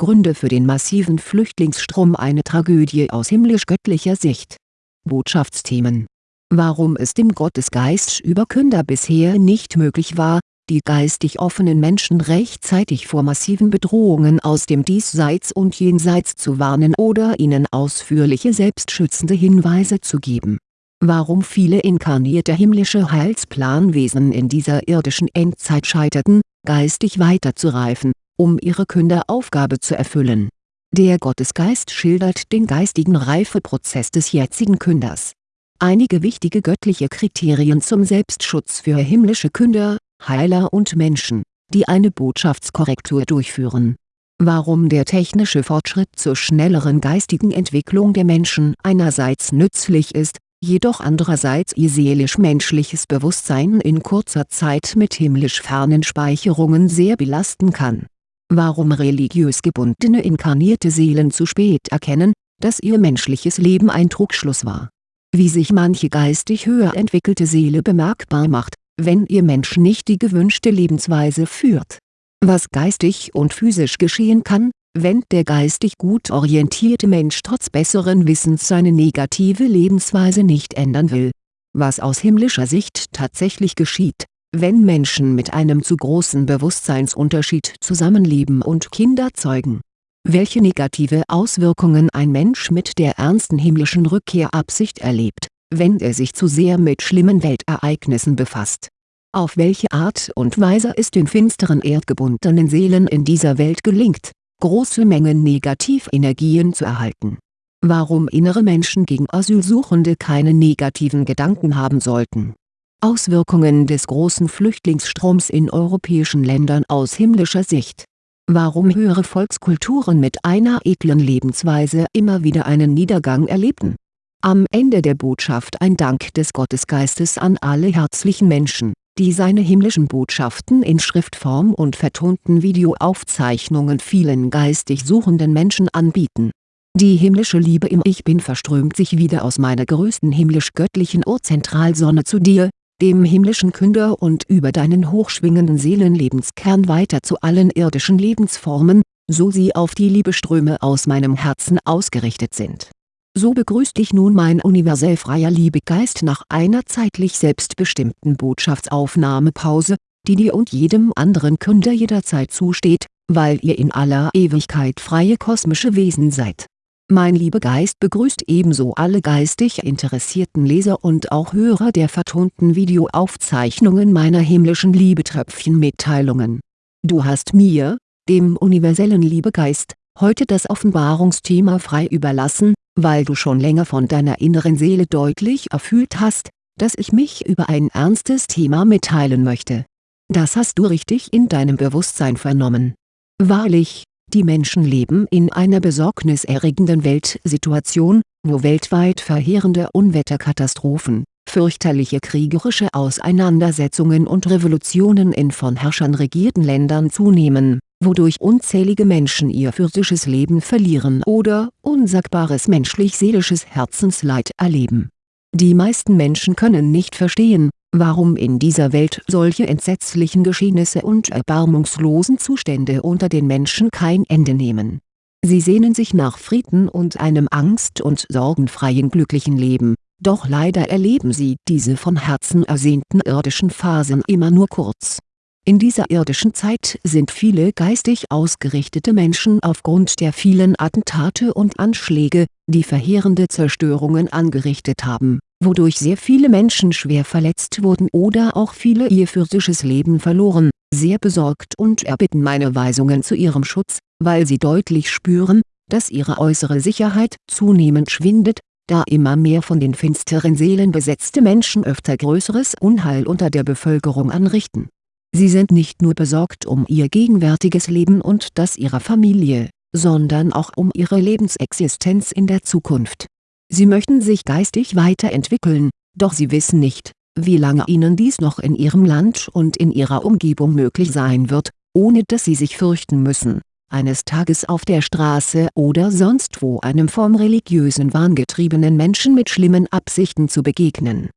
Gründe für den massiven Flüchtlingsstrom eine Tragödie aus himmlisch-göttlicher Sicht. Botschaftsthemen Warum es dem Gottesgeist Überkünder bisher nicht möglich war, die geistig offenen Menschen rechtzeitig vor massiven Bedrohungen aus dem Diesseits und Jenseits zu warnen oder ihnen ausführliche selbstschützende Hinweise zu geben. Warum viele inkarnierte himmlische Heilsplanwesen in dieser irdischen Endzeit scheiterten, geistig weiterzureifen, um ihre Künderaufgabe zu erfüllen. Der Gottesgeist schildert den geistigen Reifeprozess des jetzigen Künders. Einige wichtige göttliche Kriterien zum Selbstschutz für himmlische Künder, Heiler und Menschen, die eine Botschaftskorrektur durchführen. Warum der technische Fortschritt zur schnelleren geistigen Entwicklung der Menschen einerseits nützlich ist, jedoch andererseits ihr seelisch-menschliches Bewusstsein in kurzer Zeit mit himmlisch fernen Speicherungen sehr belasten kann. Warum religiös gebundene inkarnierte Seelen zu spät erkennen, dass ihr menschliches Leben ein Trugschluss war. Wie sich manche geistig höher entwickelte Seele bemerkbar macht, wenn ihr Mensch nicht die gewünschte Lebensweise führt. Was geistig und physisch geschehen kann, wenn der geistig gut orientierte Mensch trotz besseren Wissens seine negative Lebensweise nicht ändern will. Was aus himmlischer Sicht tatsächlich geschieht, wenn Menschen mit einem zu großen Bewusstseinsunterschied zusammenleben und Kinder zeugen. Welche negative Auswirkungen ein Mensch mit der ernsten himmlischen Rückkehrabsicht erlebt wenn er sich zu sehr mit schlimmen Weltereignissen befasst. Auf welche Art und Weise es den finsteren erdgebundenen Seelen in dieser Welt gelingt, große Mengen Negativenergien zu erhalten. Warum innere Menschen gegen Asylsuchende keine negativen Gedanken haben sollten. Auswirkungen des großen Flüchtlingsstroms in europäischen Ländern aus himmlischer Sicht. Warum höhere Volkskulturen mit einer edlen Lebensweise immer wieder einen Niedergang erlebten am Ende der Botschaft ein Dank des Gottesgeistes an alle herzlichen Menschen, die seine himmlischen Botschaften in Schriftform und vertonten Videoaufzeichnungen vielen geistig suchenden Menschen anbieten. Die himmlische Liebe im Ich Bin verströmt sich wieder aus meiner größten himmlisch-göttlichen Urzentralsonne zu dir, dem himmlischen Künder und über deinen hochschwingenden Seelenlebenskern weiter zu allen irdischen Lebensformen, so sie auf die Liebeströme aus meinem Herzen ausgerichtet sind so begrüßt dich nun mein universell freier Liebegeist nach einer zeitlich selbstbestimmten Botschaftsaufnahmepause, die dir und jedem anderen Künder jederzeit zusteht, weil ihr in aller Ewigkeit freie kosmische Wesen seid. Mein Liebegeist begrüßt ebenso alle geistig interessierten Leser und auch Hörer der vertonten Videoaufzeichnungen meiner himmlischen Liebetröpfchen-Mitteilungen. Du hast mir, dem universellen Liebegeist, heute das Offenbarungsthema frei überlassen, weil du schon länger von deiner inneren Seele deutlich erfüllt hast, dass ich mich über ein ernstes Thema mitteilen möchte. Das hast du richtig in deinem Bewusstsein vernommen. Wahrlich, die Menschen leben in einer besorgniserregenden Weltsituation, wo weltweit verheerende Unwetterkatastrophen, fürchterliche kriegerische Auseinandersetzungen und Revolutionen in von Herrschern regierten Ländern zunehmen wodurch unzählige Menschen ihr physisches Leben verlieren oder unsagbares menschlich-seelisches Herzensleid erleben. Die meisten Menschen können nicht verstehen, warum in dieser Welt solche entsetzlichen Geschehnisse und erbarmungslosen Zustände unter den Menschen kein Ende nehmen. Sie sehnen sich nach Frieden und einem angst- und sorgenfreien glücklichen Leben, doch leider erleben sie diese von Herzen ersehnten irdischen Phasen immer nur kurz. In dieser irdischen Zeit sind viele geistig ausgerichtete Menschen aufgrund der vielen Attentate und Anschläge, die verheerende Zerstörungen angerichtet haben, wodurch sehr viele Menschen schwer verletzt wurden oder auch viele ihr physisches Leben verloren, sehr besorgt und erbitten meine Weisungen zu ihrem Schutz, weil sie deutlich spüren, dass ihre äußere Sicherheit zunehmend schwindet, da immer mehr von den finsteren Seelen besetzte Menschen öfter größeres Unheil unter der Bevölkerung anrichten Sie sind nicht nur besorgt um ihr gegenwärtiges Leben und das ihrer Familie, sondern auch um ihre Lebensexistenz in der Zukunft. Sie möchten sich geistig weiterentwickeln, doch sie wissen nicht, wie lange ihnen dies noch in ihrem Land und in ihrer Umgebung möglich sein wird, ohne dass sie sich fürchten müssen, eines Tages auf der Straße oder sonst wo einem vom religiösen Wahn getriebenen Menschen mit schlimmen Absichten zu begegnen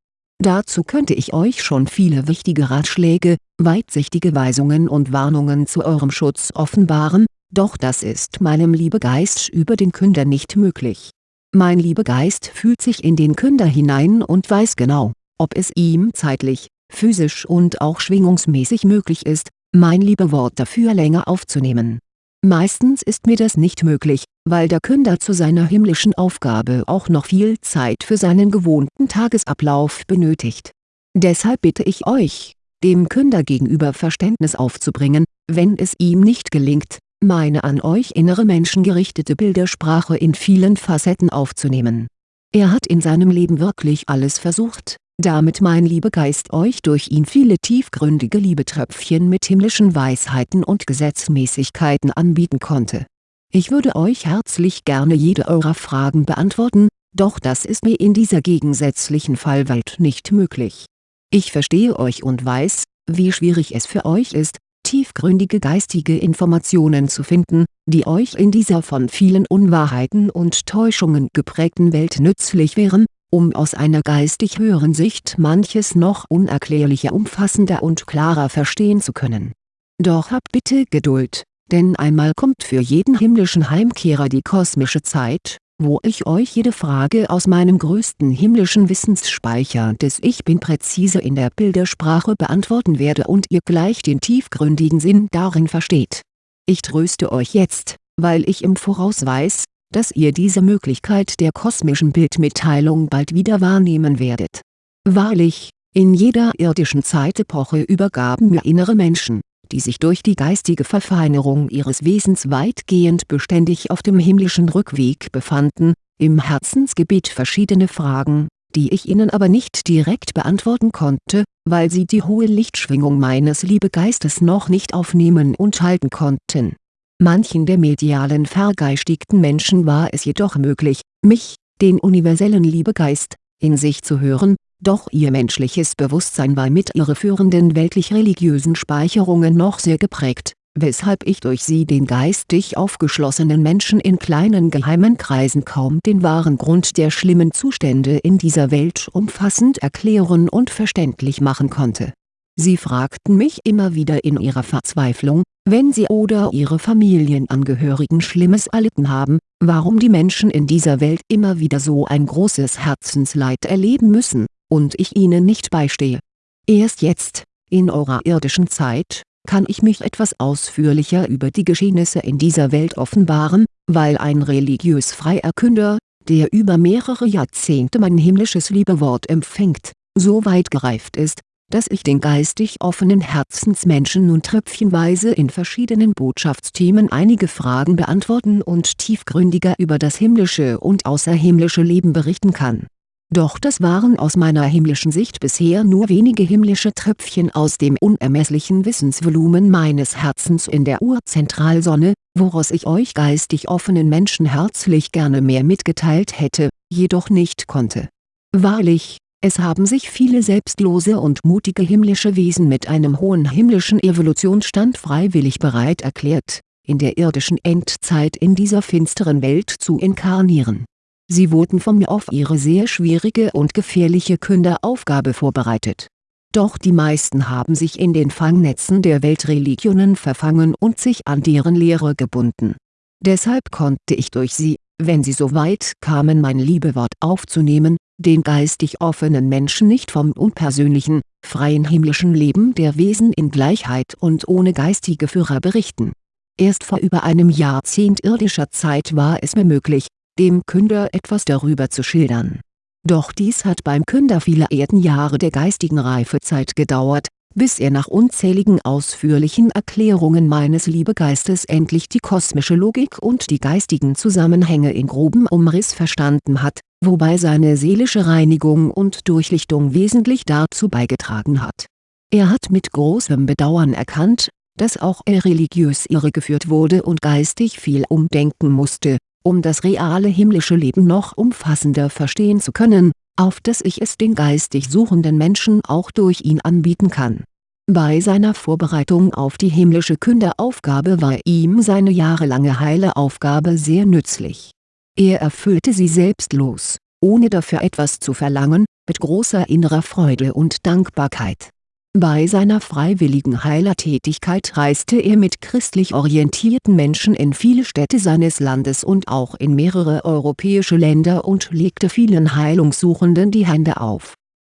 Dazu könnte ich euch schon viele wichtige Ratschläge, weitsichtige Weisungen und Warnungen zu eurem Schutz offenbaren, doch das ist meinem Liebegeist über den Künder nicht möglich. Mein Liebegeist fühlt sich in den Künder hinein und weiß genau, ob es ihm zeitlich, physisch und auch schwingungsmäßig möglich ist, mein Liebewort dafür länger aufzunehmen. Meistens ist mir das nicht möglich, weil der Künder zu seiner himmlischen Aufgabe auch noch viel Zeit für seinen gewohnten Tagesablauf benötigt. Deshalb bitte ich euch, dem Künder gegenüber Verständnis aufzubringen, wenn es ihm nicht gelingt, meine an euch innere Menschen gerichtete Bildersprache in vielen Facetten aufzunehmen. Er hat in seinem Leben wirklich alles versucht, damit mein Liebegeist euch durch ihn viele tiefgründige Liebetröpfchen mit himmlischen Weisheiten und Gesetzmäßigkeiten anbieten konnte. Ich würde euch herzlich gerne jede eurer Fragen beantworten, doch das ist mir in dieser gegensätzlichen Fallwelt nicht möglich. Ich verstehe euch und weiß, wie schwierig es für euch ist, tiefgründige geistige Informationen zu finden, die euch in dieser von vielen Unwahrheiten und Täuschungen geprägten Welt nützlich wären, um aus einer geistig höheren Sicht manches noch unerklärlicher umfassender und klarer verstehen zu können. Doch habt bitte Geduld, denn einmal kommt für jeden himmlischen Heimkehrer die kosmische Zeit, wo ich euch jede Frage aus meinem größten himmlischen Wissensspeicher des Ich Bin präzise in der Bildersprache beantworten werde und ihr gleich den tiefgründigen Sinn darin versteht. Ich tröste euch jetzt, weil ich im Voraus weiß, dass ihr diese Möglichkeit der kosmischen Bildmitteilung bald wieder wahrnehmen werdet. Wahrlich, in jeder irdischen Zeitepoche übergaben mir innere Menschen die sich durch die geistige Verfeinerung ihres Wesens weitgehend beständig auf dem himmlischen Rückweg befanden, im Herzensgebet verschiedene Fragen, die ich ihnen aber nicht direkt beantworten konnte, weil sie die hohe Lichtschwingung meines Liebegeistes noch nicht aufnehmen und halten konnten. Manchen der medialen vergeistigten Menschen war es jedoch möglich, mich, den universellen Liebegeist, in sich zu hören doch ihr menschliches Bewusstsein war mit irreführenden weltlich-religiösen Speicherungen noch sehr geprägt, weshalb ich durch sie den geistig aufgeschlossenen Menschen in kleinen geheimen Kreisen kaum den wahren Grund der schlimmen Zustände in dieser Welt umfassend erklären und verständlich machen konnte. Sie fragten mich immer wieder in ihrer Verzweiflung, wenn sie oder ihre Familienangehörigen Schlimmes erlitten haben, warum die Menschen in dieser Welt immer wieder so ein großes Herzensleid erleben müssen und ich ihnen nicht beistehe. Erst jetzt, in eurer irdischen Zeit, kann ich mich etwas ausführlicher über die Geschehnisse in dieser Welt offenbaren, weil ein religiös freier Künder, der über mehrere Jahrzehnte mein himmlisches Liebewort empfängt, so weit gereift ist, dass ich den geistig offenen Herzensmenschen nun tröpfchenweise in verschiedenen Botschaftsthemen einige Fragen beantworten und tiefgründiger über das himmlische und außerhimmlische Leben berichten kann doch das waren aus meiner himmlischen Sicht bisher nur wenige himmlische Tröpfchen aus dem unermesslichen Wissensvolumen meines Herzens in der Urzentralsonne, woraus ich euch geistig offenen Menschen herzlich gerne mehr mitgeteilt hätte, jedoch nicht konnte. Wahrlich, es haben sich viele selbstlose und mutige himmlische Wesen mit einem hohen himmlischen Evolutionsstand freiwillig bereit erklärt, in der irdischen Endzeit in dieser finsteren Welt zu inkarnieren Sie wurden von mir auf ihre sehr schwierige und gefährliche Künderaufgabe vorbereitet. Doch die meisten haben sich in den Fangnetzen der Weltreligionen verfangen und sich an deren Lehre gebunden. Deshalb konnte ich durch sie, wenn sie so weit kamen mein Liebewort aufzunehmen, den geistig offenen Menschen nicht vom unpersönlichen, freien himmlischen Leben der Wesen in Gleichheit und ohne geistige Führer berichten. Erst vor über einem Jahrzehnt irdischer Zeit war es mir möglich, dem Künder etwas darüber zu schildern. Doch dies hat beim Künder viele Erdenjahre der geistigen Reifezeit gedauert, bis er nach unzähligen ausführlichen Erklärungen meines Liebegeistes endlich die kosmische Logik und die geistigen Zusammenhänge in grobem Umriss verstanden hat, wobei seine seelische Reinigung und Durchlichtung wesentlich dazu beigetragen hat. Er hat mit großem Bedauern erkannt, dass auch er religiös irregeführt wurde und geistig viel umdenken musste, um das reale himmlische Leben noch umfassender verstehen zu können, auf dass ich es den geistig suchenden Menschen auch durch ihn anbieten kann. Bei seiner Vorbereitung auf die himmlische Künderaufgabe war ihm seine jahrelange heile Aufgabe sehr nützlich. Er erfüllte sie selbstlos, ohne dafür etwas zu verlangen, mit großer innerer Freude und Dankbarkeit. Bei seiner freiwilligen Heilertätigkeit reiste er mit christlich orientierten Menschen in viele Städte seines Landes und auch in mehrere europäische Länder und legte vielen Heilungssuchenden die Hände auf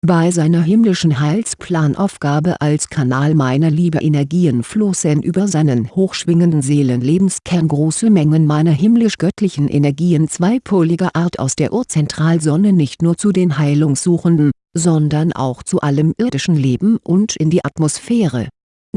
bei seiner himmlischen Heilsplanaufgabe als Kanal meiner Liebe-Energien flossen über seinen hochschwingenden Seelenlebenskern große Mengen meiner himmlisch-göttlichen Energien zweipoliger Art aus der Urzentralsonne nicht nur zu den Heilungssuchenden, sondern auch zu allem irdischen Leben und in die Atmosphäre.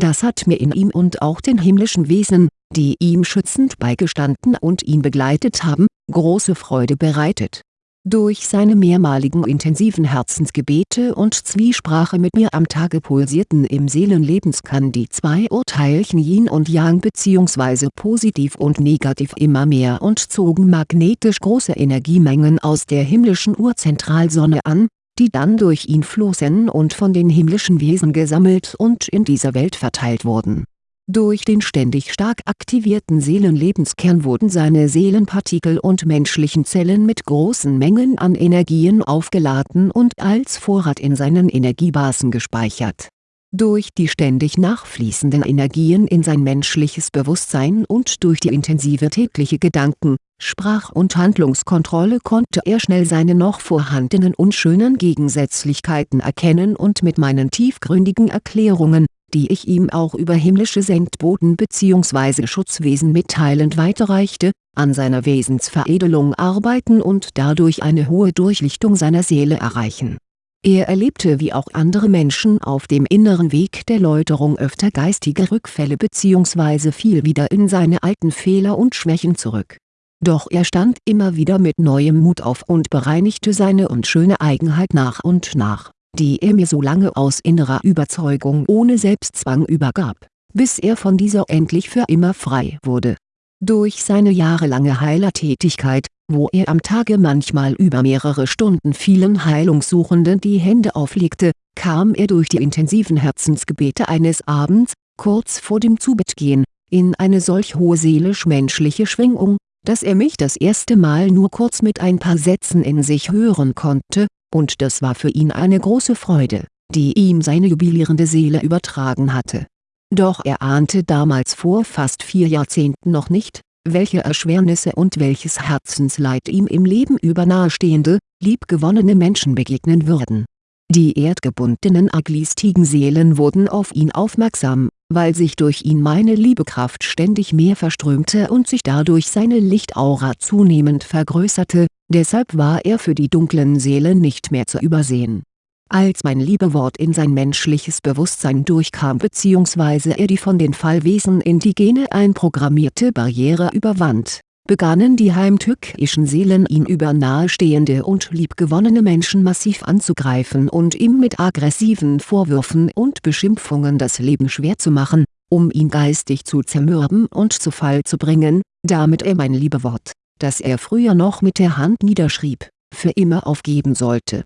Das hat mir in ihm und auch den himmlischen Wesen, die ihm schützend beigestanden und ihn begleitet haben, große Freude bereitet durch seine mehrmaligen intensiven Herzensgebete und Zwiesprache mit mir am Tage pulsierten im Seelenlebenskern die zwei Urteilchen Yin und Yang bzw. positiv und negativ immer mehr und zogen magnetisch große Energiemengen aus der himmlischen Urzentralsonne an, die dann durch ihn flossen und von den himmlischen Wesen gesammelt und in dieser Welt verteilt wurden durch den ständig stark aktivierten Seelenlebenskern wurden seine Seelenpartikel und menschlichen Zellen mit großen Mengen an Energien aufgeladen und als Vorrat in seinen Energiebasen gespeichert. Durch die ständig nachfließenden Energien in sein menschliches Bewusstsein und durch die intensive tägliche Gedanken, Sprach- und Handlungskontrolle konnte er schnell seine noch vorhandenen unschönen Gegensätzlichkeiten erkennen und mit meinen tiefgründigen Erklärungen die ich ihm auch über himmlische Sendboten bzw. Schutzwesen mitteilend weiterreichte, an seiner Wesensveredelung arbeiten und dadurch eine hohe Durchlichtung seiner Seele erreichen. Er erlebte wie auch andere Menschen auf dem inneren Weg der Läuterung öfter geistige Rückfälle bzw. fiel wieder in seine alten Fehler und Schwächen zurück. Doch er stand immer wieder mit neuem Mut auf und bereinigte seine unschöne Eigenheit nach und nach die er mir so lange aus innerer Überzeugung ohne Selbstzwang übergab, bis er von dieser endlich für immer frei wurde. Durch seine jahrelange Heilertätigkeit, wo er am Tage manchmal über mehrere Stunden vielen Heilungssuchenden die Hände auflegte, kam er durch die intensiven Herzensgebete eines Abends, kurz vor dem Zubettgehen, in eine solch hohe seelisch-menschliche Schwingung, dass er mich das erste Mal nur kurz mit ein paar Sätzen in sich hören konnte, und das war für ihn eine große Freude, die ihm seine jubilierende Seele übertragen hatte. Doch er ahnte damals vor fast vier Jahrzehnten noch nicht, welche Erschwernisse und welches Herzensleid ihm im Leben über nahestehende, liebgewonnene Menschen begegnen würden. Die erdgebundenen Aglistigen-Seelen wurden auf ihn aufmerksam, weil sich durch ihn meine Liebekraft ständig mehr verströmte und sich dadurch seine Lichtaura zunehmend vergrößerte, deshalb war er für die dunklen Seelen nicht mehr zu übersehen. Als mein Liebewort in sein menschliches Bewusstsein durchkam bzw. er die von den Fallwesen in die Gene einprogrammierte Barriere überwand, begannen die heimtückischen Seelen ihn über nahestehende und liebgewonnene Menschen massiv anzugreifen und ihm mit aggressiven Vorwürfen und Beschimpfungen das Leben schwer zu machen, um ihn geistig zu zermürben und zu Fall zu bringen, damit er mein Liebewort das er früher noch mit der Hand niederschrieb, für immer aufgeben sollte.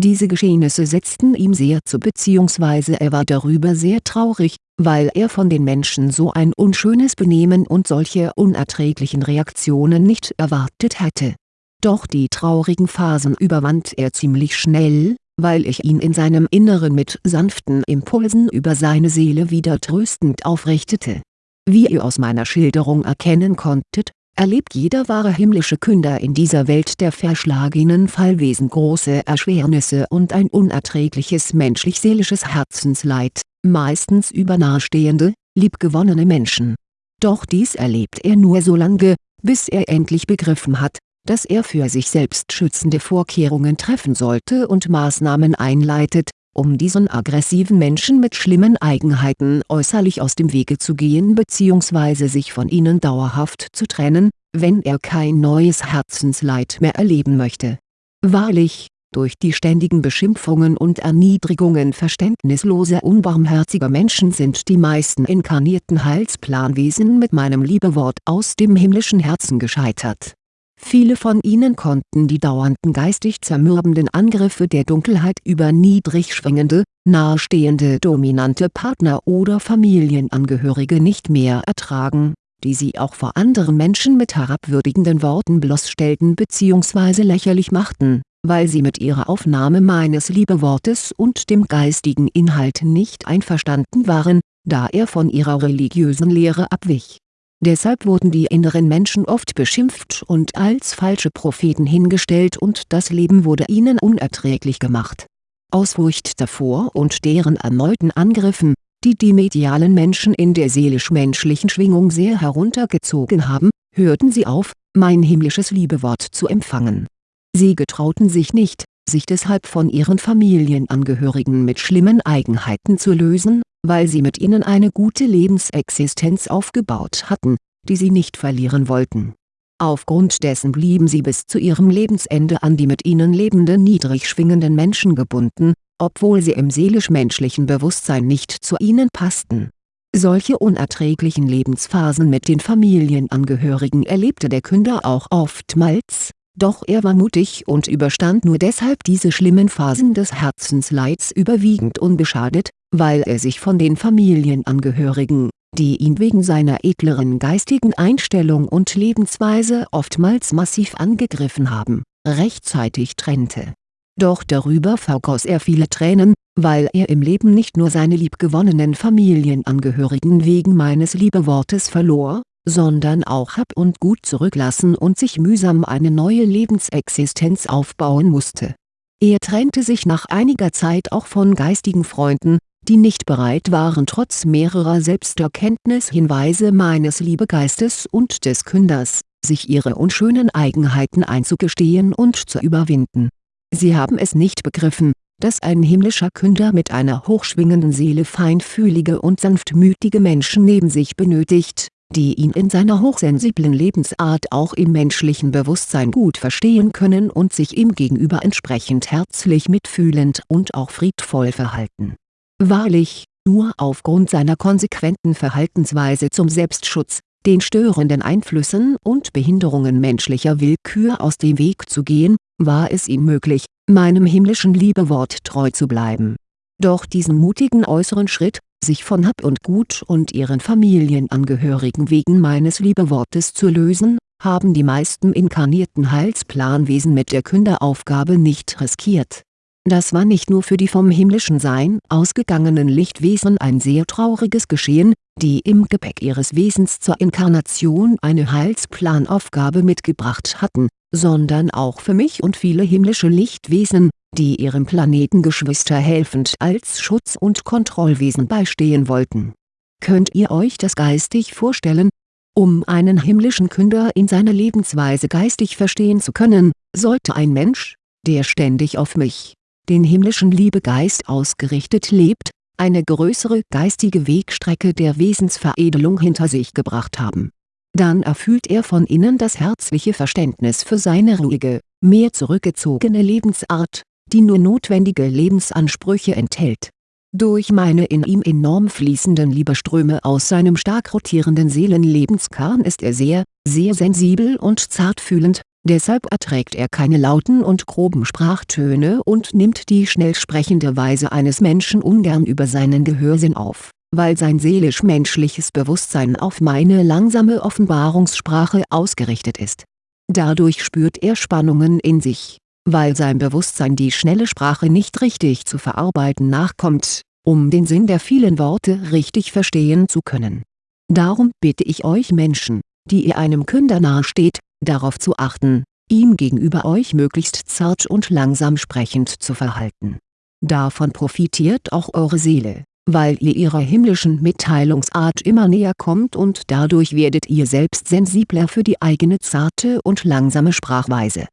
Diese Geschehnisse setzten ihm sehr zu bzw. er war darüber sehr traurig, weil er von den Menschen so ein unschönes Benehmen und solche unerträglichen Reaktionen nicht erwartet hätte. Doch die traurigen Phasen überwand er ziemlich schnell, weil ich ihn in seinem Inneren mit sanften Impulsen über seine Seele wieder tröstend aufrichtete. Wie ihr aus meiner Schilderung erkennen konntet, erlebt jeder wahre himmlische Künder in dieser Welt der verschlagenen Fallwesen große Erschwernisse und ein unerträgliches menschlich-seelisches Herzensleid, meistens über nahestehende, liebgewonnene Menschen. Doch dies erlebt er nur so lange, bis er endlich begriffen hat, dass er für sich selbst schützende Vorkehrungen treffen sollte und Maßnahmen einleitet, um diesen aggressiven Menschen mit schlimmen Eigenheiten äußerlich aus dem Wege zu gehen bzw. sich von ihnen dauerhaft zu trennen, wenn er kein neues Herzensleid mehr erleben möchte. Wahrlich, durch die ständigen Beschimpfungen und Erniedrigungen verständnisloser unbarmherziger Menschen sind die meisten inkarnierten Heilsplanwesen mit meinem Liebewort aus dem himmlischen Herzen gescheitert Viele von ihnen konnten die dauernden geistig zermürbenden Angriffe der Dunkelheit über niedrig schwingende, nahestehende dominante Partner oder Familienangehörige nicht mehr ertragen, die sie auch vor anderen Menschen mit herabwürdigenden Worten bloßstellten bzw. lächerlich machten, weil sie mit ihrer Aufnahme meines Liebewortes und dem geistigen Inhalt nicht einverstanden waren, da er von ihrer religiösen Lehre abwich. Deshalb wurden die inneren Menschen oft beschimpft und als falsche Propheten hingestellt und das Leben wurde ihnen unerträglich gemacht. Aus Furcht davor und deren erneuten Angriffen, die die medialen Menschen in der seelisch-menschlichen Schwingung sehr heruntergezogen haben, hörten sie auf, mein himmlisches Liebewort zu empfangen. Sie getrauten sich nicht, sich deshalb von ihren Familienangehörigen mit schlimmen Eigenheiten zu lösen, weil sie mit ihnen eine gute Lebensexistenz aufgebaut hatten, die sie nicht verlieren wollten. Aufgrund dessen blieben sie bis zu ihrem Lebensende an die mit ihnen lebenden niedrig schwingenden Menschen gebunden, obwohl sie im seelisch-menschlichen Bewusstsein nicht zu ihnen passten. Solche unerträglichen Lebensphasen mit den Familienangehörigen erlebte der Künder auch oftmals, doch er war mutig und überstand nur deshalb diese schlimmen Phasen des Herzensleids überwiegend unbeschadet, weil er sich von den Familienangehörigen, die ihn wegen seiner edleren geistigen Einstellung und Lebensweise oftmals massiv angegriffen haben, rechtzeitig trennte. Doch darüber vergoss er viele Tränen, weil er im Leben nicht nur seine liebgewonnenen Familienangehörigen wegen meines Liebewortes verlor, sondern auch Hab und Gut zurücklassen und sich mühsam eine neue Lebensexistenz aufbauen musste. Er trennte sich nach einiger Zeit auch von geistigen Freunden, die nicht bereit waren trotz mehrerer Selbsterkenntnishinweise meines Liebegeistes und des Künders, sich ihre unschönen Eigenheiten einzugestehen und zu überwinden. Sie haben es nicht begriffen, dass ein himmlischer Künder mit einer hochschwingenden Seele feinfühlige und sanftmütige Menschen neben sich benötigt, die ihn in seiner hochsensiblen Lebensart auch im menschlichen Bewusstsein gut verstehen können und sich ihm gegenüber entsprechend herzlich mitfühlend und auch friedvoll verhalten. Wahrlich, nur aufgrund seiner konsequenten Verhaltensweise zum Selbstschutz, den störenden Einflüssen und Behinderungen menschlicher Willkür aus dem Weg zu gehen, war es ihm möglich, meinem himmlischen Liebewort treu zu bleiben. Doch diesen mutigen äußeren Schritt, sich von Hab und Gut und ihren Familienangehörigen wegen meines Liebewortes zu lösen, haben die meisten inkarnierten Heilsplanwesen mit der Künderaufgabe nicht riskiert. Das war nicht nur für die vom himmlischen Sein ausgegangenen Lichtwesen ein sehr trauriges Geschehen, die im Gepäck ihres Wesens zur Inkarnation eine Heilsplanaufgabe mitgebracht hatten, sondern auch für mich und viele himmlische Lichtwesen, die ihrem Planetengeschwister helfend als Schutz- und Kontrollwesen beistehen wollten. Könnt ihr euch das geistig vorstellen? Um einen himmlischen Künder in seiner Lebensweise geistig verstehen zu können, sollte ein Mensch, der ständig auf mich, den himmlischen Liebegeist ausgerichtet lebt, eine größere geistige Wegstrecke der Wesensveredelung hinter sich gebracht haben. Dann erfüllt er von innen das herzliche Verständnis für seine ruhige, mehr zurückgezogene Lebensart, die nur notwendige Lebensansprüche enthält. Durch meine in ihm enorm fließenden Liebeströme aus seinem stark rotierenden Seelenlebenskern ist er sehr, sehr sensibel und zartfühlend, deshalb erträgt er keine lauten und groben Sprachtöne und nimmt die schnell sprechende Weise eines Menschen ungern über seinen Gehörsinn auf, weil sein seelisch-menschliches Bewusstsein auf meine langsame Offenbarungssprache ausgerichtet ist. Dadurch spürt er Spannungen in sich weil sein Bewusstsein die schnelle Sprache nicht richtig zu verarbeiten nachkommt, um den Sinn der vielen Worte richtig verstehen zu können. Darum bitte ich euch Menschen, die ihr einem Künder nahesteht, darauf zu achten, ihm gegenüber euch möglichst zart und langsam sprechend zu verhalten. Davon profitiert auch eure Seele, weil ihr ihrer himmlischen Mitteilungsart immer näher kommt und dadurch werdet ihr selbst sensibler für die eigene zarte und langsame Sprachweise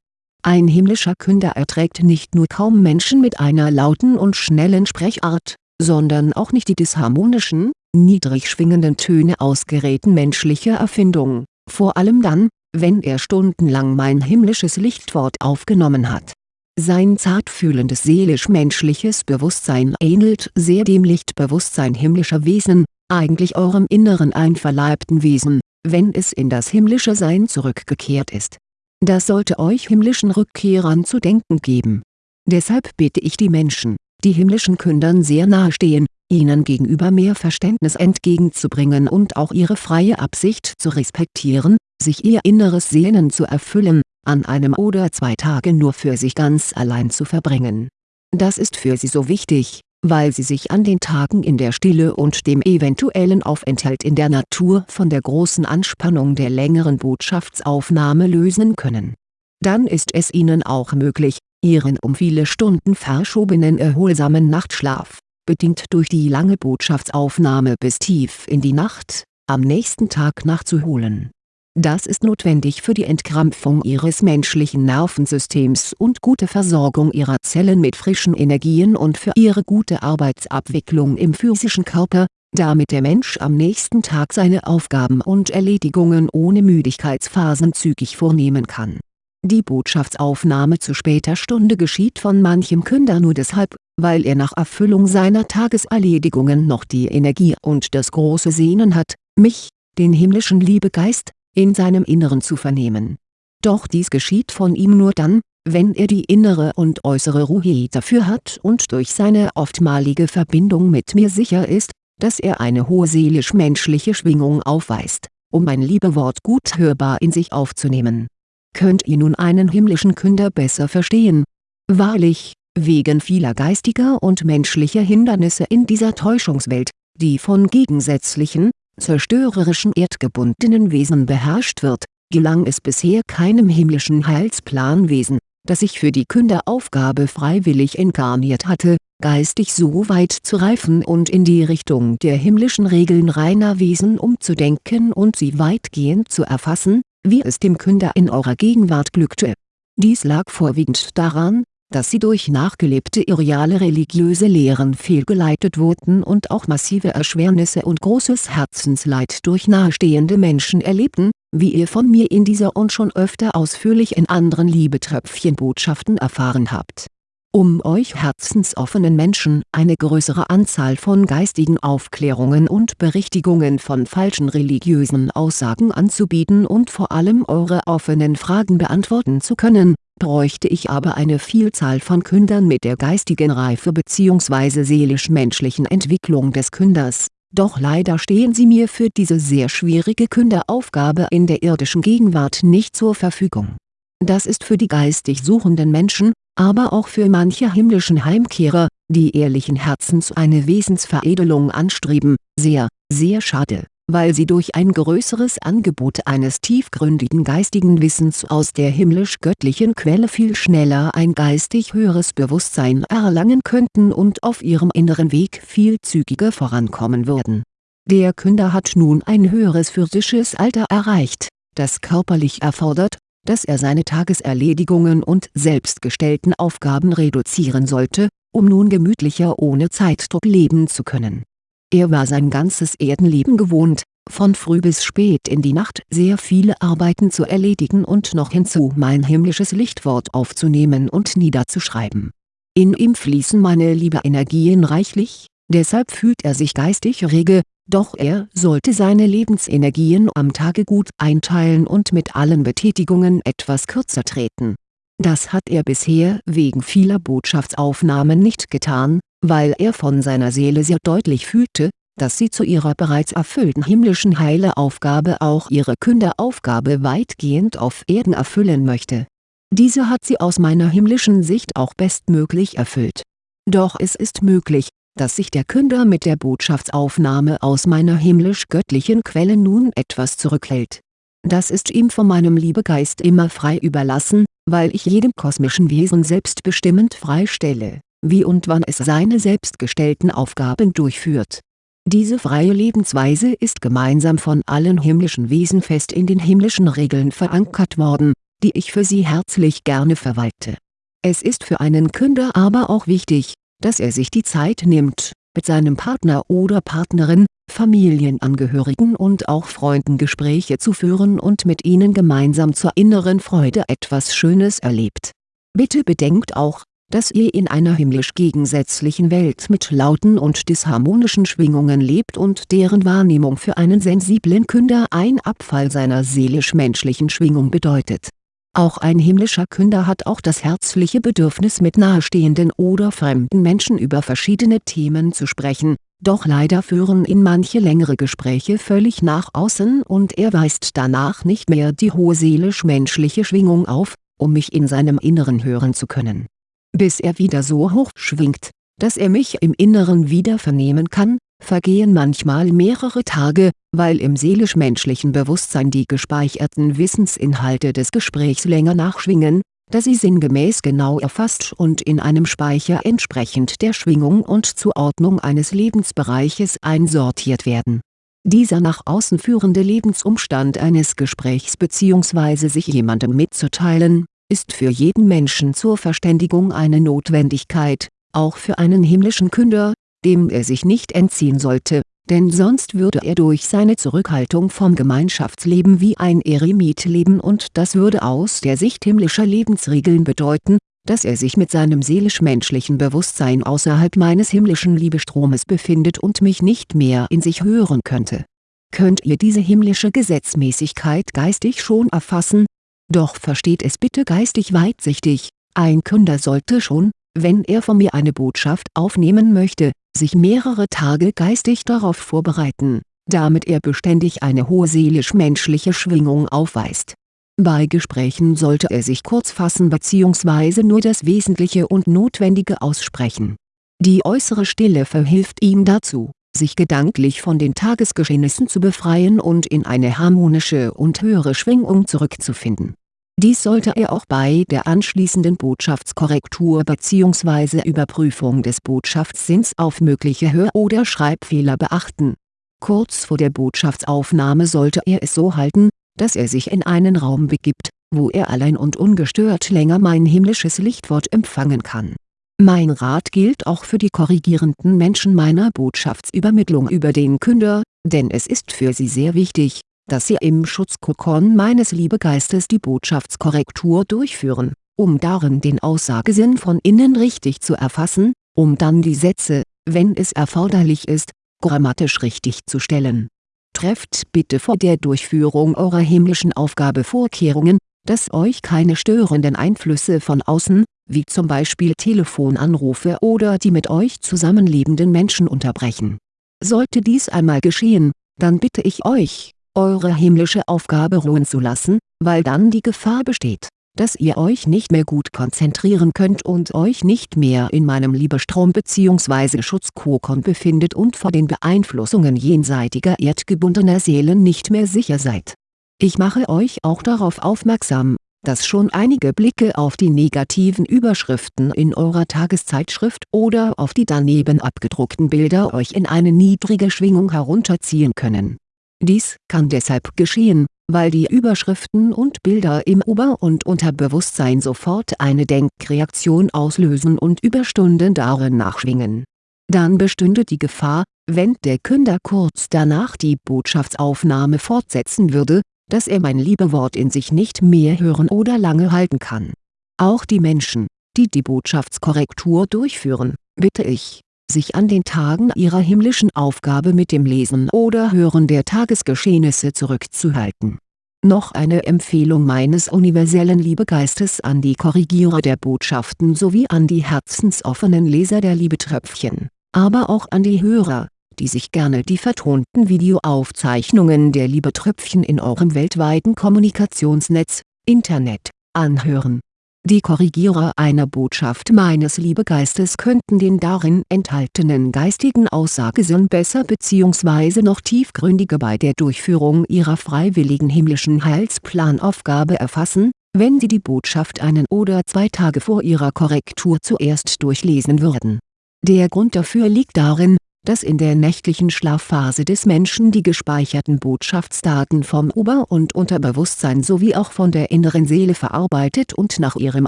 ein himmlischer Künder erträgt nicht nur kaum Menschen mit einer lauten und schnellen Sprechart, sondern auch nicht die disharmonischen, niedrig schwingenden Töne ausgeräten menschlicher Erfindung, vor allem dann, wenn er stundenlang mein himmlisches Lichtwort aufgenommen hat. Sein zartfühlendes seelisch-menschliches Bewusstsein ähnelt sehr dem Lichtbewusstsein himmlischer Wesen, eigentlich eurem inneren einverleibten Wesen, wenn es in das himmlische Sein zurückgekehrt ist das sollte euch himmlischen Rückkehrern zu denken geben. Deshalb bitte ich die Menschen, die himmlischen Kündern sehr nahestehen, ihnen gegenüber mehr Verständnis entgegenzubringen und auch ihre freie Absicht zu respektieren, sich ihr inneres Sehnen zu erfüllen, an einem oder zwei Tagen nur für sich ganz allein zu verbringen. Das ist für sie so wichtig, weil sie sich an den Tagen in der Stille und dem eventuellen Aufenthalt in der Natur von der großen Anspannung der längeren Botschaftsaufnahme lösen können. Dann ist es ihnen auch möglich, ihren um viele Stunden verschobenen erholsamen Nachtschlaf, bedingt durch die lange Botschaftsaufnahme bis tief in die Nacht, am nächsten Tag nachzuholen das ist notwendig für die Entkrampfung ihres menschlichen Nervensystems und gute Versorgung ihrer Zellen mit frischen Energien und für ihre gute Arbeitsabwicklung im physischen Körper, damit der Mensch am nächsten Tag seine Aufgaben und Erledigungen ohne Müdigkeitsphasen zügig vornehmen kann. Die Botschaftsaufnahme zu später Stunde geschieht von manchem Künder nur deshalb, weil er nach Erfüllung seiner Tageserledigungen noch die Energie und das große Sehnen hat, mich, den himmlischen Liebegeist, in seinem Inneren zu vernehmen. Doch dies geschieht von ihm nur dann, wenn er die innere und äußere Ruhe dafür hat und durch seine oftmalige Verbindung mit mir sicher ist, dass er eine hohe seelisch-menschliche Schwingung aufweist, um mein Liebewort gut hörbar in sich aufzunehmen. Könnt ihr nun einen himmlischen Künder besser verstehen? Wahrlich, wegen vieler geistiger und menschlicher Hindernisse in dieser Täuschungswelt, die von gegensätzlichen, zerstörerischen erdgebundenen Wesen beherrscht wird, gelang es bisher keinem himmlischen Heilsplanwesen, das sich für die Künderaufgabe freiwillig inkarniert hatte, geistig so weit zu reifen und in die Richtung der himmlischen Regeln reiner Wesen umzudenken und sie weitgehend zu erfassen, wie es dem Künder in eurer Gegenwart glückte. Dies lag vorwiegend daran, dass sie durch nachgelebte irreale religiöse Lehren fehlgeleitet wurden und auch massive Erschwernisse und großes Herzensleid durch nahestehende Menschen erlebten, wie ihr von mir in dieser und schon öfter ausführlich in anderen Liebetröpfchenbotschaften erfahren habt. Um euch herzensoffenen Menschen eine größere Anzahl von geistigen Aufklärungen und Berichtigungen von falschen religiösen Aussagen anzubieten und vor allem eure offenen Fragen beantworten zu können, bräuchte ich aber eine Vielzahl von Kündern mit der geistigen Reife bzw. seelisch-menschlichen Entwicklung des Künders, doch leider stehen sie mir für diese sehr schwierige Künderaufgabe in der irdischen Gegenwart nicht zur Verfügung. Das ist für die geistig suchenden Menschen, aber auch für manche himmlischen Heimkehrer, die ehrlichen Herzens eine Wesensveredelung anstreben, sehr, sehr schade, weil sie durch ein größeres Angebot eines tiefgründigen geistigen Wissens aus der himmlisch-göttlichen Quelle viel schneller ein geistig höheres Bewusstsein erlangen könnten und auf ihrem inneren Weg viel zügiger vorankommen würden. Der Künder hat nun ein höheres physisches Alter erreicht, das körperlich erfordert, dass er seine Tageserledigungen und selbstgestellten Aufgaben reduzieren sollte, um nun gemütlicher ohne Zeitdruck leben zu können. Er war sein ganzes Erdenleben gewohnt, von früh bis spät in die Nacht sehr viele Arbeiten zu erledigen und noch hinzu mein himmlisches Lichtwort aufzunehmen und niederzuschreiben. In ihm fließen meine Liebe-Energien reichlich, deshalb fühlt er sich geistig rege, doch er sollte seine Lebensenergien am Tage gut einteilen und mit allen Betätigungen etwas kürzer treten. Das hat er bisher wegen vieler Botschaftsaufnahmen nicht getan, weil er von seiner Seele sehr deutlich fühlte, dass sie zu ihrer bereits erfüllten himmlischen Heileaufgabe auch ihre Künderaufgabe weitgehend auf Erden erfüllen möchte. Diese hat sie aus meiner himmlischen Sicht auch bestmöglich erfüllt. Doch es ist möglich, dass sich der Künder mit der Botschaftsaufnahme aus meiner himmlisch-göttlichen Quelle nun etwas zurückhält. Das ist ihm von meinem Liebegeist immer frei überlassen, weil ich jedem kosmischen Wesen selbstbestimmend freistelle, wie und wann es seine selbstgestellten Aufgaben durchführt. Diese freie Lebensweise ist gemeinsam von allen himmlischen Wesen fest in den himmlischen Regeln verankert worden, die ich für sie herzlich gerne verwalte. Es ist für einen Künder aber auch wichtig, dass er sich die Zeit nimmt, mit seinem Partner oder Partnerin, Familienangehörigen und auch Freunden Gespräche zu führen und mit ihnen gemeinsam zur inneren Freude etwas Schönes erlebt. Bitte bedenkt auch, dass ihr in einer himmlisch gegensätzlichen Welt mit lauten und disharmonischen Schwingungen lebt und deren Wahrnehmung für einen sensiblen Künder ein Abfall seiner seelisch-menschlichen Schwingung bedeutet auch ein himmlischer Künder hat auch das herzliche Bedürfnis mit nahestehenden oder fremden Menschen über verschiedene Themen zu sprechen, doch leider führen ihn manche längere Gespräche völlig nach außen und er weist danach nicht mehr die hohe seelisch-menschliche Schwingung auf, um mich in seinem Inneren hören zu können. Bis er wieder so hoch schwingt, dass er mich im Inneren wieder vernehmen kann, vergehen manchmal mehrere Tage, weil im seelisch-menschlichen Bewusstsein die gespeicherten Wissensinhalte des Gesprächs länger nachschwingen, da sie sinngemäß genau erfasst und in einem Speicher entsprechend der Schwingung und Zuordnung eines Lebensbereiches einsortiert werden. Dieser nach außen führende Lebensumstand eines Gesprächs bzw. sich jemandem mitzuteilen, ist für jeden Menschen zur Verständigung eine Notwendigkeit, auch für einen himmlischen Künder, dem er sich nicht entziehen sollte, denn sonst würde er durch seine Zurückhaltung vom Gemeinschaftsleben wie ein Eremit leben und das würde aus der Sicht himmlischer Lebensregeln bedeuten, dass er sich mit seinem seelisch-menschlichen Bewusstsein außerhalb meines himmlischen Liebestromes befindet und mich nicht mehr in sich hören könnte. Könnt ihr diese himmlische Gesetzmäßigkeit geistig schon erfassen? Doch versteht es bitte geistig weitsichtig, ein Künder sollte schon, wenn er von mir eine Botschaft aufnehmen möchte, sich mehrere Tage geistig darauf vorbereiten, damit er beständig eine hohe seelisch-menschliche Schwingung aufweist. Bei Gesprächen sollte er sich kurz fassen bzw. nur das Wesentliche und Notwendige aussprechen. Die äußere Stille verhilft ihm dazu, sich gedanklich von den Tagesgeschehnissen zu befreien und in eine harmonische und höhere Schwingung zurückzufinden dies sollte er auch bei der anschließenden Botschaftskorrektur bzw. Überprüfung des Botschaftssinns auf mögliche Hör- oder Schreibfehler beachten. Kurz vor der Botschaftsaufnahme sollte er es so halten, dass er sich in einen Raum begibt, wo er allein und ungestört länger mein himmlisches Lichtwort empfangen kann. Mein Rat gilt auch für die korrigierenden Menschen meiner Botschaftsübermittlung über den Künder, denn es ist für sie sehr wichtig, dass Sie im Schutzkokon meines Liebegeistes die Botschaftskorrektur durchführen, um darin den Aussagesinn von innen richtig zu erfassen, um dann die Sätze, wenn es erforderlich ist, grammatisch richtig zu stellen. Trefft bitte vor der Durchführung eurer himmlischen Aufgabe Vorkehrungen, dass euch keine störenden Einflüsse von außen, wie zum Beispiel Telefonanrufe oder die mit euch zusammenlebenden Menschen unterbrechen. Sollte dies einmal geschehen, dann bitte ich euch, eure himmlische Aufgabe ruhen zu lassen, weil dann die Gefahr besteht, dass ihr euch nicht mehr gut konzentrieren könnt und euch nicht mehr in meinem Liebestrom bzw. Schutzkokon befindet und vor den Beeinflussungen jenseitiger erdgebundener Seelen nicht mehr sicher seid. Ich mache euch auch darauf aufmerksam, dass schon einige Blicke auf die negativen Überschriften in eurer Tageszeitschrift oder auf die daneben abgedruckten Bilder euch in eine niedrige Schwingung herunterziehen können dies kann deshalb geschehen, weil die Überschriften und Bilder im Ober- und Unterbewusstsein sofort eine Denkreaktion auslösen und über Stunden darin nachschwingen. Dann bestünde die Gefahr, wenn der Künder kurz danach die Botschaftsaufnahme fortsetzen würde, dass er mein Liebewort in sich nicht mehr hören oder lange halten kann. Auch die Menschen, die die Botschaftskorrektur durchführen, bitte ich, sich an den Tagen ihrer himmlischen Aufgabe mit dem Lesen oder Hören der Tagesgeschehnisse zurückzuhalten. Noch eine Empfehlung meines universellen Liebegeistes an die Korrigierer der Botschaften sowie an die herzensoffenen Leser der Liebetröpfchen, aber auch an die Hörer, die sich gerne die vertonten Videoaufzeichnungen der Liebetröpfchen in eurem weltweiten Kommunikationsnetz, Internet, anhören die Korrigierer einer Botschaft meines Liebegeistes könnten den darin enthaltenen geistigen Aussagesinn besser bzw. noch tiefgründiger bei der Durchführung ihrer freiwilligen himmlischen Heilsplanaufgabe erfassen, wenn sie die Botschaft einen oder zwei Tage vor ihrer Korrektur zuerst durchlesen würden. Der Grund dafür liegt darin, dass in der nächtlichen Schlafphase des Menschen die gespeicherten Botschaftsdaten vom Ober- und Unterbewusstsein sowie auch von der inneren Seele verarbeitet und nach ihrem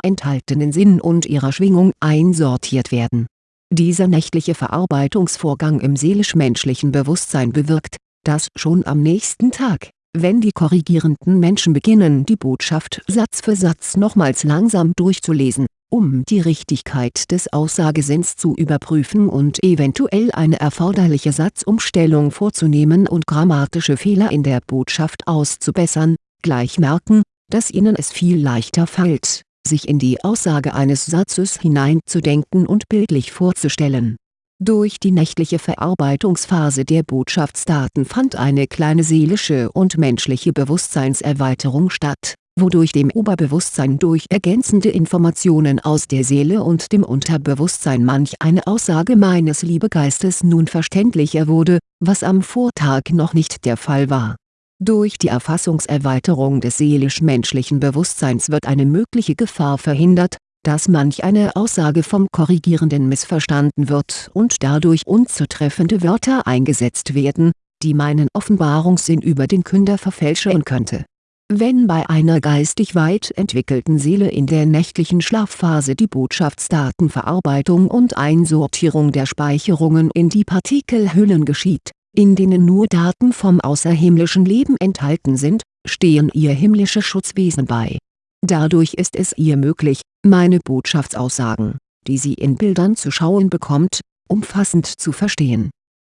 enthaltenen Sinn und ihrer Schwingung einsortiert werden. Dieser nächtliche Verarbeitungsvorgang im seelisch-menschlichen Bewusstsein bewirkt, dass schon am nächsten Tag, wenn die korrigierenden Menschen beginnen die Botschaft Satz für Satz nochmals langsam durchzulesen um die Richtigkeit des Aussagesinns zu überprüfen und eventuell eine erforderliche Satzumstellung vorzunehmen und grammatische Fehler in der Botschaft auszubessern, gleich merken, dass ihnen es viel leichter fällt, sich in die Aussage eines Satzes hineinzudenken und bildlich vorzustellen Durch die nächtliche Verarbeitungsphase der Botschaftsdaten fand eine kleine seelische und menschliche Bewusstseinserweiterung statt, wodurch dem Oberbewusstsein durch ergänzende Informationen aus der Seele und dem Unterbewusstsein manch eine Aussage meines Liebegeistes nun verständlicher wurde, was am Vortag noch nicht der Fall war. Durch die Erfassungserweiterung des seelisch-menschlichen Bewusstseins wird eine mögliche Gefahr verhindert, dass manch eine Aussage vom Korrigierenden missverstanden wird und dadurch unzutreffende Wörter eingesetzt werden, die meinen Offenbarungssinn über den Künder verfälschen könnte. Wenn bei einer geistig weit entwickelten Seele in der nächtlichen Schlafphase die Botschaftsdatenverarbeitung und Einsortierung der Speicherungen in die Partikelhüllen geschieht, in denen nur Daten vom außerhimmlischen Leben enthalten sind, stehen ihr himmlische Schutzwesen bei Dadurch ist es ihr möglich, meine Botschaftsaussagen, die sie in Bildern zu schauen bekommt, umfassend zu verstehen.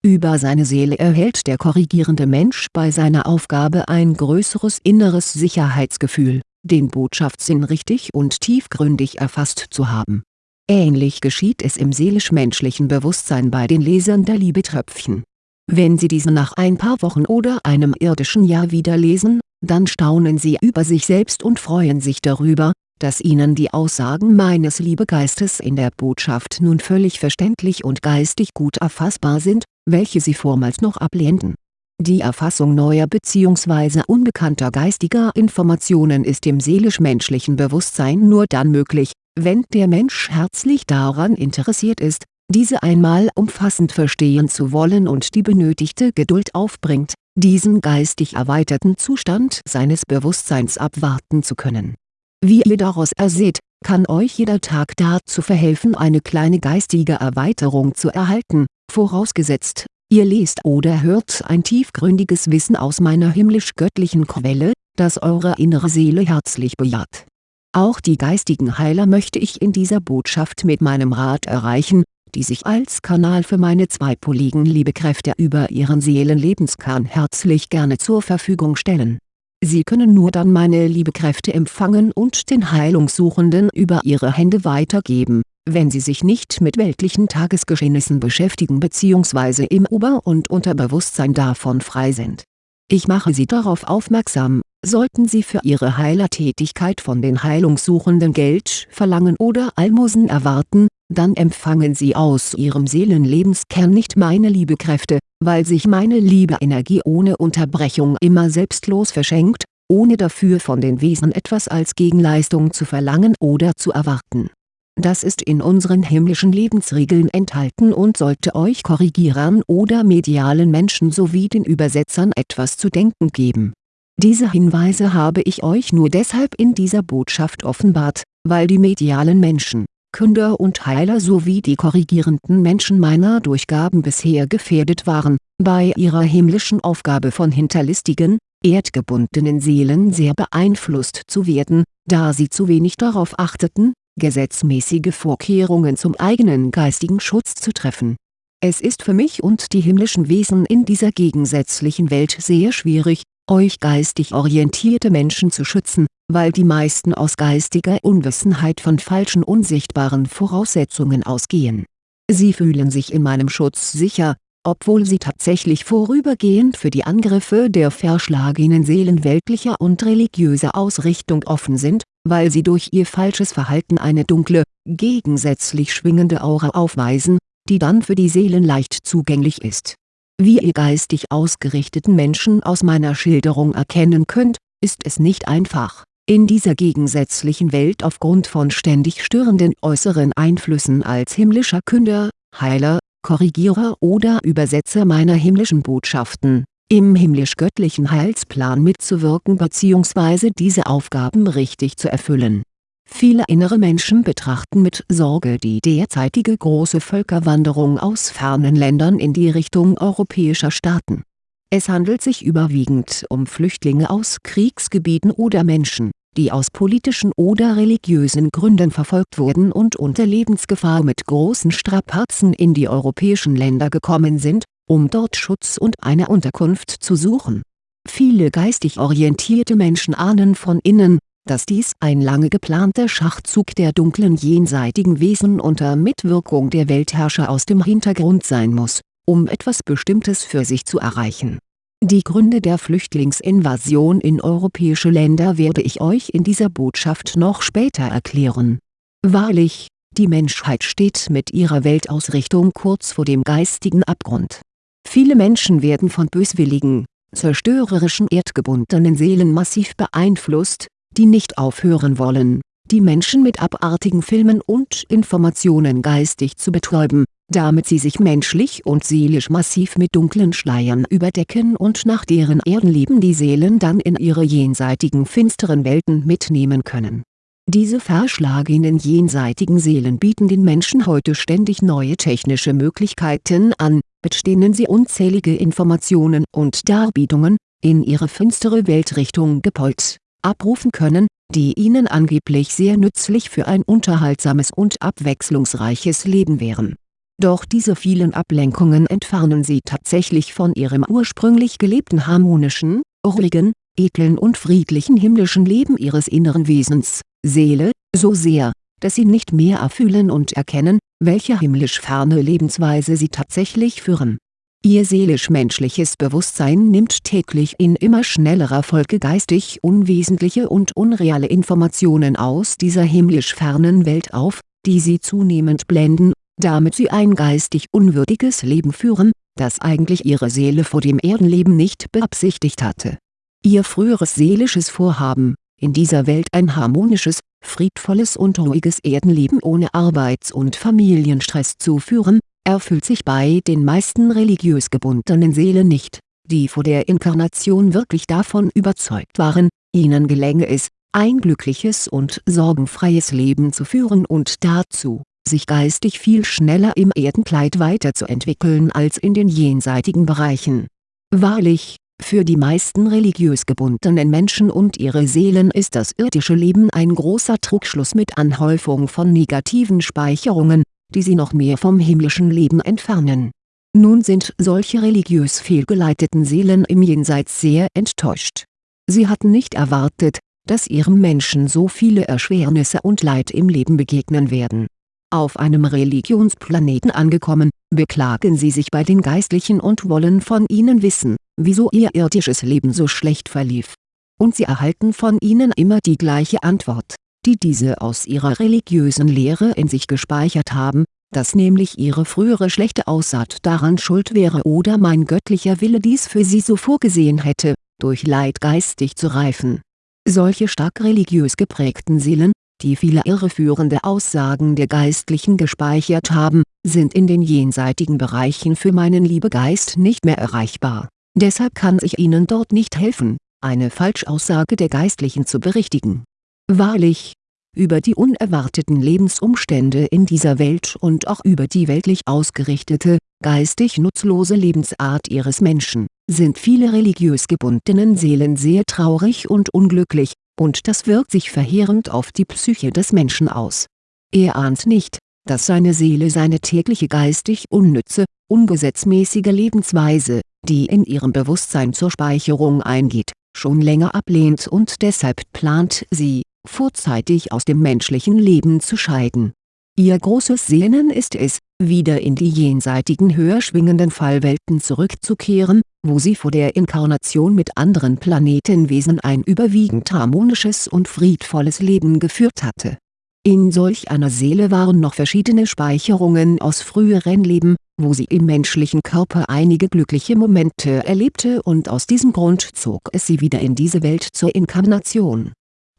Über seine Seele erhält der korrigierende Mensch bei seiner Aufgabe ein größeres inneres Sicherheitsgefühl, den Botschaftssinn richtig und tiefgründig erfasst zu haben. Ähnlich geschieht es im seelisch-menschlichen Bewusstsein bei den Lesern der Liebetröpfchen. Wenn sie diese nach ein paar Wochen oder einem irdischen Jahr wieder lesen, dann staunen sie über sich selbst und freuen sich darüber, dass ihnen die Aussagen meines Liebegeistes in der Botschaft nun völlig verständlich und geistig gut erfassbar sind, welche sie vormals noch ablehnten. Die Erfassung neuer bzw. unbekannter geistiger Informationen ist im seelisch-menschlichen Bewusstsein nur dann möglich, wenn der Mensch herzlich daran interessiert ist, diese einmal umfassend verstehen zu wollen und die benötigte Geduld aufbringt diesen geistig erweiterten Zustand seines Bewusstseins abwarten zu können. Wie ihr daraus erseht, kann euch jeder Tag dazu verhelfen eine kleine geistige Erweiterung zu erhalten, vorausgesetzt, ihr lest oder hört ein tiefgründiges Wissen aus meiner himmlisch-göttlichen Quelle, das eure innere Seele herzlich bejaht. Auch die geistigen Heiler möchte ich in dieser Botschaft mit meinem Rat erreichen, die sich als Kanal für meine zweipoligen Liebekräfte über ihren Seelenlebenskern herzlich gerne zur Verfügung stellen. Sie können nur dann meine Liebekräfte empfangen und den Heilungssuchenden über ihre Hände weitergeben, wenn sie sich nicht mit weltlichen Tagesgeschehnissen beschäftigen bzw. im Ober- und Unterbewusstsein davon frei sind. Ich mache Sie darauf aufmerksam, sollten Sie für Ihre Heilertätigkeit von den Heilungssuchenden Geld verlangen oder Almosen erwarten, dann empfangen Sie aus Ihrem Seelenlebenskern nicht meine Liebekräfte, weil sich meine Liebe-Energie ohne Unterbrechung immer selbstlos verschenkt, ohne dafür von den Wesen etwas als Gegenleistung zu verlangen oder zu erwarten. Das ist in unseren himmlischen Lebensregeln enthalten und sollte euch Korrigierern oder medialen Menschen sowie den Übersetzern etwas zu denken geben. Diese Hinweise habe ich euch nur deshalb in dieser Botschaft offenbart, weil die medialen Menschen Künder und Heiler sowie die korrigierenden Menschen meiner Durchgaben bisher gefährdet waren, bei ihrer himmlischen Aufgabe von hinterlistigen, erdgebundenen Seelen sehr beeinflusst zu werden, da sie zu wenig darauf achteten, gesetzmäßige Vorkehrungen zum eigenen geistigen Schutz zu treffen. Es ist für mich und die himmlischen Wesen in dieser gegensätzlichen Welt sehr schwierig, euch geistig orientierte Menschen zu schützen, weil die meisten aus geistiger Unwissenheit von falschen unsichtbaren Voraussetzungen ausgehen. Sie fühlen sich in meinem Schutz sicher, obwohl sie tatsächlich vorübergehend für die Angriffe der verschlagenen Seelen weltlicher und religiöser Ausrichtung offen sind, weil sie durch ihr falsches Verhalten eine dunkle, gegensätzlich schwingende Aura aufweisen, die dann für die Seelen leicht zugänglich ist wie ihr geistig ausgerichteten Menschen aus meiner Schilderung erkennen könnt, ist es nicht einfach, in dieser gegensätzlichen Welt aufgrund von ständig störenden äußeren Einflüssen als himmlischer Künder, Heiler, Korrigierer oder Übersetzer meiner himmlischen Botschaften, im himmlisch-göttlichen Heilsplan mitzuwirken bzw. diese Aufgaben richtig zu erfüllen Viele innere Menschen betrachten mit Sorge die derzeitige große Völkerwanderung aus fernen Ländern in die Richtung europäischer Staaten. Es handelt sich überwiegend um Flüchtlinge aus Kriegsgebieten oder Menschen, die aus politischen oder religiösen Gründen verfolgt wurden und unter Lebensgefahr mit großen Strapazen in die europäischen Länder gekommen sind, um dort Schutz und eine Unterkunft zu suchen. Viele geistig orientierte Menschen ahnen von innen, dass dies ein lange geplanter Schachzug der dunklen jenseitigen Wesen unter Mitwirkung der Weltherrscher aus dem Hintergrund sein muss, um etwas Bestimmtes für sich zu erreichen. Die Gründe der Flüchtlingsinvasion in europäische Länder werde ich euch in dieser Botschaft noch später erklären. Wahrlich, die Menschheit steht mit ihrer Weltausrichtung kurz vor dem geistigen Abgrund. Viele Menschen werden von böswilligen, zerstörerischen erdgebundenen Seelen massiv beeinflusst, die nicht aufhören wollen, die Menschen mit abartigen Filmen und Informationen geistig zu betäuben, damit sie sich menschlich und seelisch massiv mit dunklen Schleiern überdecken und nach deren Erdenleben die Seelen dann in ihre jenseitigen finsteren Welten mitnehmen können. Diese verschlagenen jenseitigen Seelen bieten den Menschen heute ständig neue technische Möglichkeiten an, mit denen sie unzählige Informationen und Darbietungen, in ihre finstere Weltrichtung gepolt, abrufen können, die ihnen angeblich sehr nützlich für ein unterhaltsames und abwechslungsreiches Leben wären. Doch diese vielen Ablenkungen entfernen sie tatsächlich von ihrem ursprünglich gelebten harmonischen, ruhigen, edlen und friedlichen himmlischen Leben ihres inneren Wesens, Seele, so sehr, dass sie nicht mehr erfühlen und erkennen, welche himmlisch ferne Lebensweise sie tatsächlich führen Ihr seelisch-menschliches Bewusstsein nimmt täglich in immer schnellerer Folge geistig unwesentliche und unreale Informationen aus dieser himmlisch fernen Welt auf, die sie zunehmend blenden, damit sie ein geistig unwürdiges Leben führen, das eigentlich ihre Seele vor dem Erdenleben nicht beabsichtigt hatte. Ihr früheres seelisches Vorhaben, in dieser Welt ein harmonisches, friedvolles und ruhiges Erdenleben ohne Arbeits- und Familienstress zu führen, erfüllt sich bei den meisten religiös gebundenen Seelen nicht, die vor der Inkarnation wirklich davon überzeugt waren, ihnen gelänge es, ein glückliches und sorgenfreies Leben zu führen und dazu, sich geistig viel schneller im Erdenkleid weiterzuentwickeln als in den jenseitigen Bereichen. Wahrlich, für die meisten religiös gebundenen Menschen und ihre Seelen ist das irdische Leben ein großer Trugschluss mit Anhäufung von negativen Speicherungen, die sie noch mehr vom himmlischen Leben entfernen. Nun sind solche religiös fehlgeleiteten Seelen im Jenseits sehr enttäuscht. Sie hatten nicht erwartet, dass ihrem Menschen so viele Erschwernisse und Leid im Leben begegnen werden. Auf einem Religionsplaneten angekommen, beklagen sie sich bei den Geistlichen und wollen von ihnen wissen, wieso ihr irdisches Leben so schlecht verlief. Und sie erhalten von ihnen immer die gleiche Antwort die diese aus ihrer religiösen Lehre in sich gespeichert haben, dass nämlich ihre frühere schlechte Aussaat daran schuld wäre oder mein göttlicher Wille dies für sie so vorgesehen hätte, durch Leid geistig zu reifen. Solche stark religiös geprägten Seelen, die viele irreführende Aussagen der Geistlichen gespeichert haben, sind in den jenseitigen Bereichen für meinen Liebegeist nicht mehr erreichbar. Deshalb kann ich ihnen dort nicht helfen, eine Falschaussage der Geistlichen zu berichtigen Wahrlich, über die unerwarteten Lebensumstände in dieser Welt und auch über die weltlich ausgerichtete, geistig nutzlose Lebensart ihres Menschen, sind viele religiös gebundenen Seelen sehr traurig und unglücklich, und das wirkt sich verheerend auf die Psyche des Menschen aus. Er ahnt nicht, dass seine Seele seine tägliche geistig unnütze, ungesetzmäßige Lebensweise, die in ihrem Bewusstsein zur Speicherung eingeht, schon länger ablehnt und deshalb plant sie, vorzeitig aus dem menschlichen Leben zu scheiden. Ihr großes Sehnen ist es, wieder in die jenseitigen höher schwingenden Fallwelten zurückzukehren, wo sie vor der Inkarnation mit anderen Planetenwesen ein überwiegend harmonisches und friedvolles Leben geführt hatte. In solch einer Seele waren noch verschiedene Speicherungen aus früheren Leben, wo sie im menschlichen Körper einige glückliche Momente erlebte und aus diesem Grund zog es sie wieder in diese Welt zur Inkarnation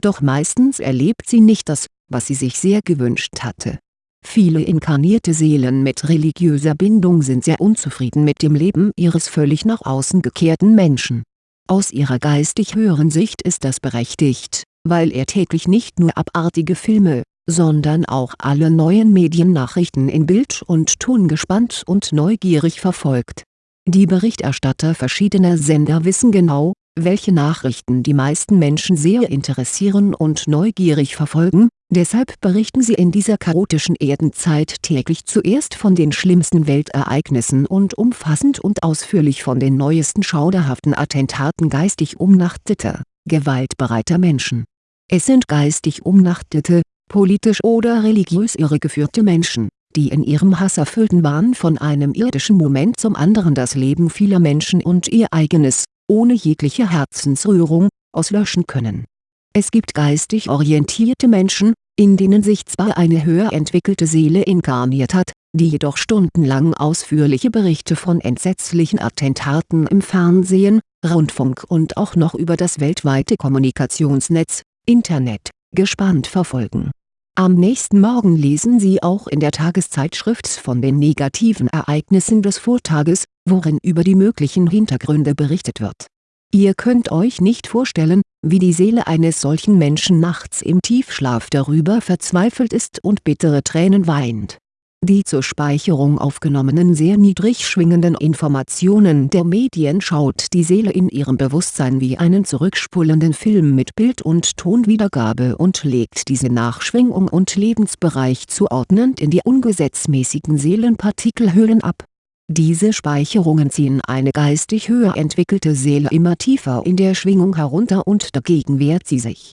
doch meistens erlebt sie nicht das, was sie sich sehr gewünscht hatte. Viele inkarnierte Seelen mit religiöser Bindung sind sehr unzufrieden mit dem Leben ihres völlig nach außen gekehrten Menschen. Aus ihrer geistig höheren Sicht ist das berechtigt, weil er täglich nicht nur abartige Filme, sondern auch alle neuen Mediennachrichten in Bild und Ton gespannt und neugierig verfolgt. Die Berichterstatter verschiedener Sender wissen genau, welche Nachrichten die meisten Menschen sehr interessieren und neugierig verfolgen, deshalb berichten sie in dieser chaotischen Erdenzeit täglich zuerst von den schlimmsten Weltereignissen und umfassend und ausführlich von den neuesten schauderhaften Attentaten geistig umnachteter, gewaltbereiter Menschen. Es sind geistig umnachtete, politisch oder religiös irregeführte Menschen, die in ihrem hasserfüllten Wahn von einem irdischen Moment zum anderen das Leben vieler Menschen und ihr eigenes, ohne jegliche Herzensrührung, auslöschen können. Es gibt geistig orientierte Menschen, in denen sich zwar eine höher entwickelte Seele inkarniert hat, die jedoch stundenlang ausführliche Berichte von entsetzlichen Attentaten im Fernsehen, Rundfunk und auch noch über das weltweite Kommunikationsnetz, Internet, gespannt verfolgen. Am nächsten Morgen lesen Sie auch in der Tageszeitschrift von den negativen Ereignissen des Vortages, worin über die möglichen Hintergründe berichtet wird. Ihr könnt euch nicht vorstellen, wie die Seele eines solchen Menschen nachts im Tiefschlaf darüber verzweifelt ist und bittere Tränen weint die zur Speicherung aufgenommenen sehr niedrig schwingenden Informationen der Medien schaut die Seele in ihrem Bewusstsein wie einen zurückspulenden Film mit Bild- und Tonwiedergabe und legt diese nach Schwingung und Lebensbereich zuordnend in die ungesetzmäßigen Seelenpartikelhöhlen ab. Diese Speicherungen ziehen eine geistig höher entwickelte Seele immer tiefer in der Schwingung herunter und dagegen wehrt sie sich